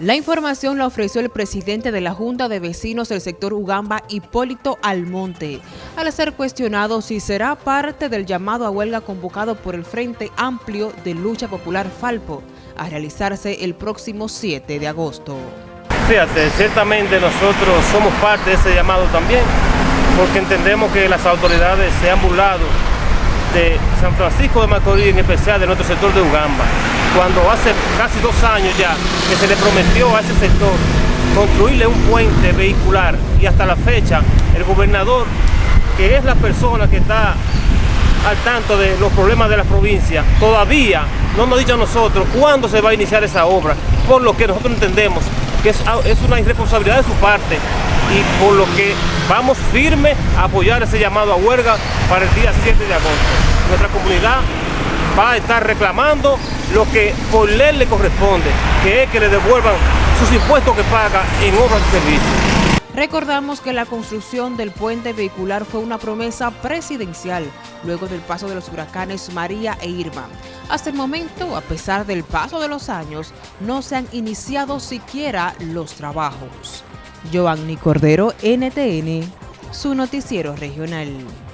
La información la ofreció el presidente de la Junta de Vecinos del sector Ugamba, Hipólito Almonte, al ser cuestionado si será parte del llamado a huelga convocado por el Frente Amplio de Lucha Popular Falpo, a realizarse el próximo 7 de agosto. Fíjate, ciertamente nosotros somos parte de ese llamado también, porque entendemos que las autoridades se han burlado de San Francisco de Macorís, en especial de nuestro sector de Ugamba, cuando hace casi dos años ya que se le prometió a ese sector construirle un puente vehicular y hasta la fecha el gobernador, que es la persona que está al tanto de los problemas de la provincia, todavía no nos ha dicho a nosotros cuándo se va a iniciar esa obra, por lo que nosotros entendemos que es, una irresponsabilidad de su parte y por lo que vamos firme a apoyar ese llamado a huelga para el día 7 de agosto. Nuestra comunidad va a estar reclamando lo que por ley le corresponde, que es que le devuelvan sus impuestos que paga en obras y servicios. Recordamos que la construcción del puente vehicular fue una promesa presidencial luego del paso de los huracanes María e Irma. Hasta el momento, a pesar del paso de los años, no se han iniciado siquiera los trabajos. Giovanni Cordero, NTN, su noticiero regional.